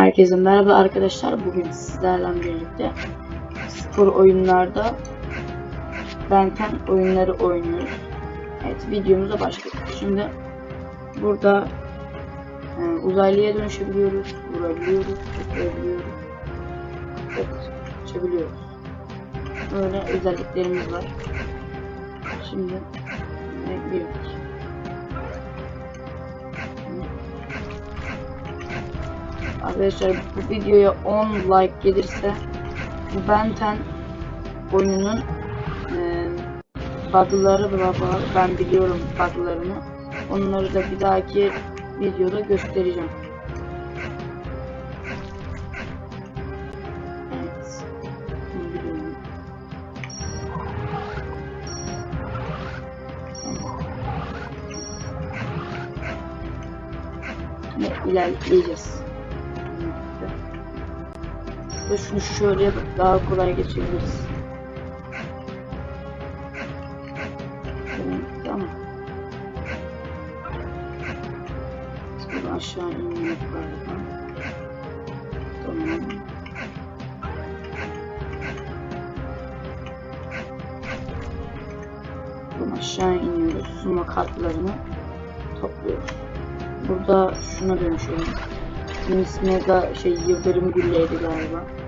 Herkese merhaba arkadaşlar. Bugün sizlerle birlikte spor oyunlarda Benten oyunları oynuyoruz. Evet videomuza başladık. Şimdi burada e, uzaylıya dönüşebiliyoruz, vurabiliyoruz, tutabiliyoruz, evet, uçabiliyoruz. Böyle özelliklerimiz var. Şimdi e, bir Arkadaşlar bu videoya 10 like gelirse bu Benten oyununun e, bug'ları. Ben biliyorum bug'larını. Onları da bir dahaki videoda göstereceğim. Evet. İlerleyeceğiz. Ve şunu şöyle yapıp daha kolay geçebiliriz. Tamam. Sonra aşağı inmek galiba. Tamam. Buradan aşağı iniyoruz. Suma kartlarını topluyoruz. Burada şuna dönüşüyoruz. Bunun ismi de şey Yıldırım Gülle'ydi galiba.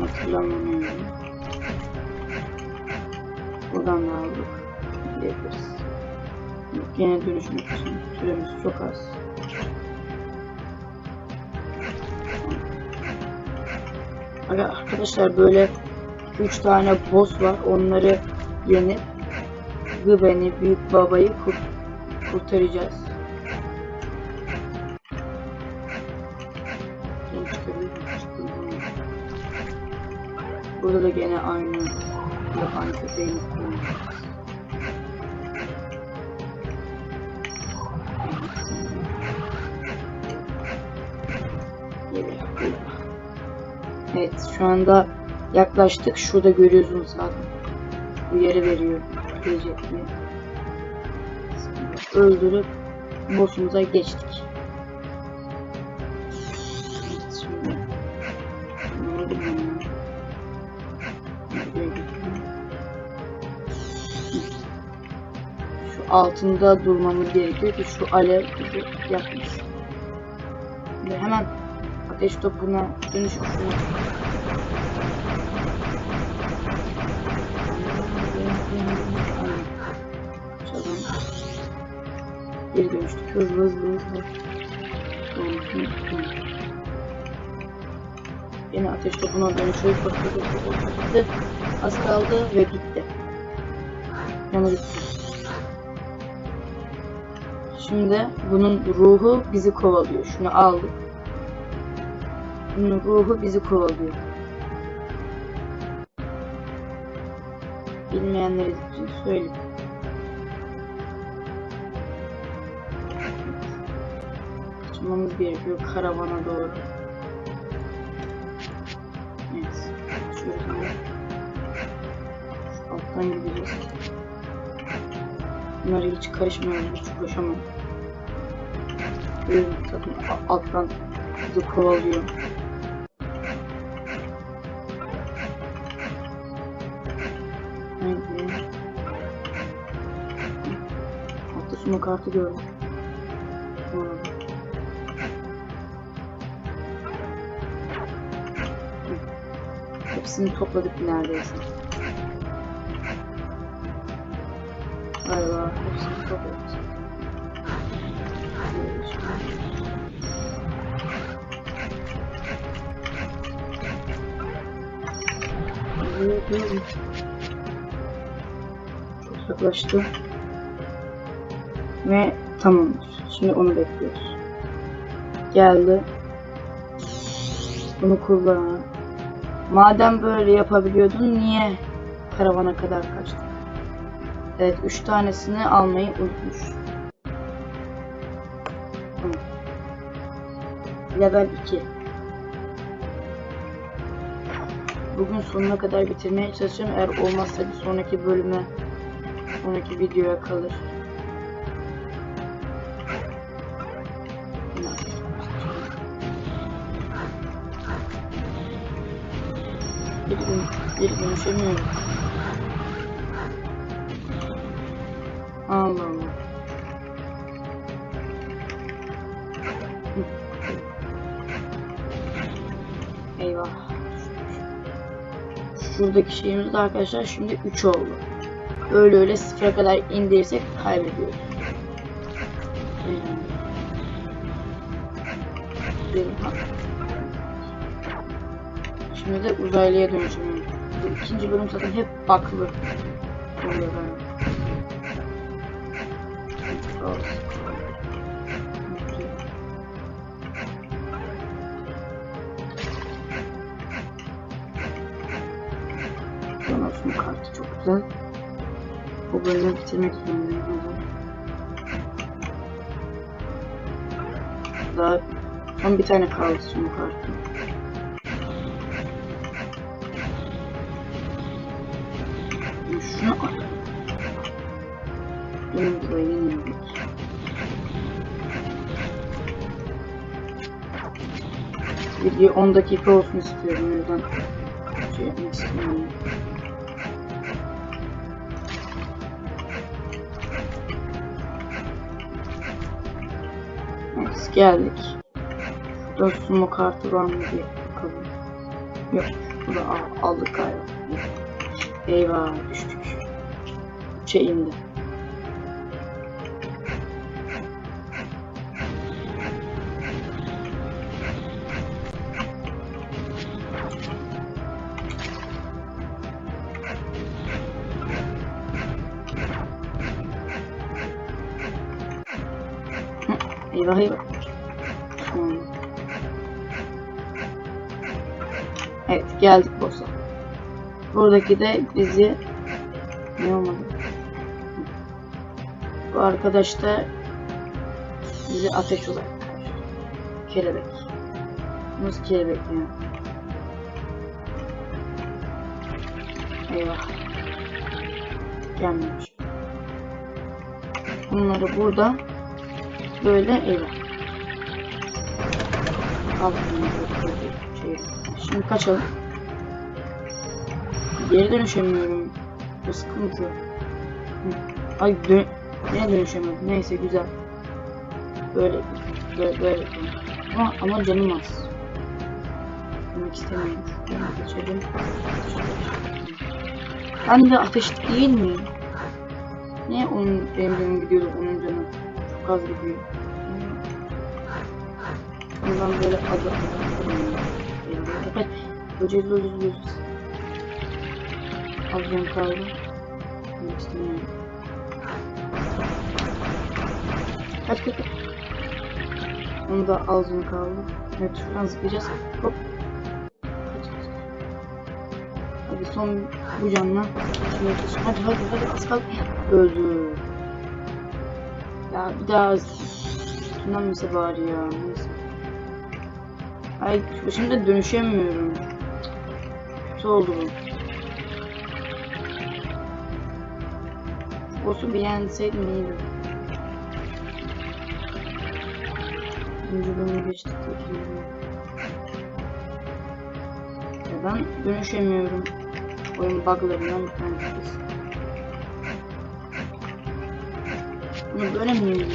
Hatırlamıyorum. Buradan da aldık. Gidebiliriz. Yine dönüşmek için süremiz çok az. Arkadaşlar böyle 3 tane boss var. Onları yenip Gıben'i, Büyük Baba'yı kurt kurtaracağız. Çıkabilir? Çıkabilir? Burada da gene aynı yapan köpeğimiz geliyor. Evet şu anda yaklaştık. Şurada görüyorsunuz zaten. Bu yeri veriyor. Gelecek mi? Öldürüp boss'umuza geçtik. Altında durmamız gerekiyor ki şu alev yakmasın. Şimdi hemen ateş topuna şunu Çalalım. Geri dönüştük. Hızlı hızlı hızlı. Yine ateş topuna dönüşüyoruz. Az kaldı ve gitti. Yanı gitti. Şimdi bunun ruhu bizi kovalıyor. Şunu aldık. Bunun ruhu bizi kovalıyor. Bilmeyenler için söyleyeyim. Kaçmamız gerekiyor karavana doğru. Evet. Şöyle. Alttan gideceğiz. Bunlara hiç karışmıyorum. Hiç uğraşamam. Zaten a- alttan bizi kovalıyor. Neydi? Altta suma kartı gördüm. Hepsini topladık neredeyse. Galiba hepsini. Çok yaklaştı. Ve tamamdır. Şimdi onu bekliyoruz. Geldi. Bunu kullan. Madem böyle yapabiliyordun niye karavana kadar kaçtın? Evet 3 tanesini almayı unutmuş. Level 2 Bugün sonuna kadar bitirmeye çalışacağım. Eğer olmazsa bir sonraki bölüme, sonraki videoya kalır. Bir gün, bir gün Allah Allah. Eyvah. Şuradaki şeyimiz de arkadaşlar şimdi 3 oldu. Öyle öyle sıfıra kadar indirirsek kaybediyoruz. Şimdi de uzaylıya. Bu ikinci bölüm zaten hep baklı oluyor böyle. Donat'ın kartı çok güzel. Bu bölümü bitirmek zorundayım. Daha son bir tane kaldı son kartı. Şunu al. Benim burayı Video 10 dakika olsun istiyorum. O yüzden şey yapmak. Evet, geldik. Şurada sumo kartı var mı diye bakalım. Yok, bunu al- aldık galiba. Eyvah, düştük. Üçe. Eyvah eyvah. Tamam. Evet geldik boss'a. Buradaki de bizi ne olmadı? Bu arkadaş da bizi ateş olarak. Kelebek. Nasıl kelebek ya? Eyvah. Gelmemiş. Bunları burada böyle bunları şey. Şimdi kaçalım. Geri dönüşemiyorum. Bu sıkıntı. Ay dön Yine dönüşemiyorum. Neyse güzel. Böyle böyle böyle. Ama, ama canım az. Demek istemiyorum. Geçelim. Ben de ateş değil mi? Niye onun canım gidiyordu onun canı? Çok az gidiyor. Bundan böyle adı Fakat böceğiz böceğiz böceğiz. Az can kaldı. Demek istemiyorum. Kaç kaç. Onu da ağzını kaldı. Evet şuradan zıplayacağız. Hop. Hadi son bu canla. Hadi hadi hadi az kaldı. Öldü. Ya bir daha tünenmese bari ya. Neyse. Ay şimdi dönüşemiyorum. Kötü oldu bu. Boss'u bir yenseydim iyiydi. İkinci geçtik. Ya ben dönüşemiyorum. Oyun buglarından bir tanesi. Mi yeniliyor?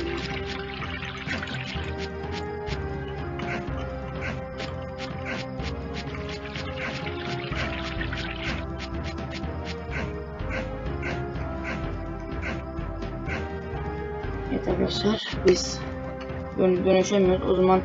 Evet arkadaşlar biz dön dönüşemiyoruz. O zaman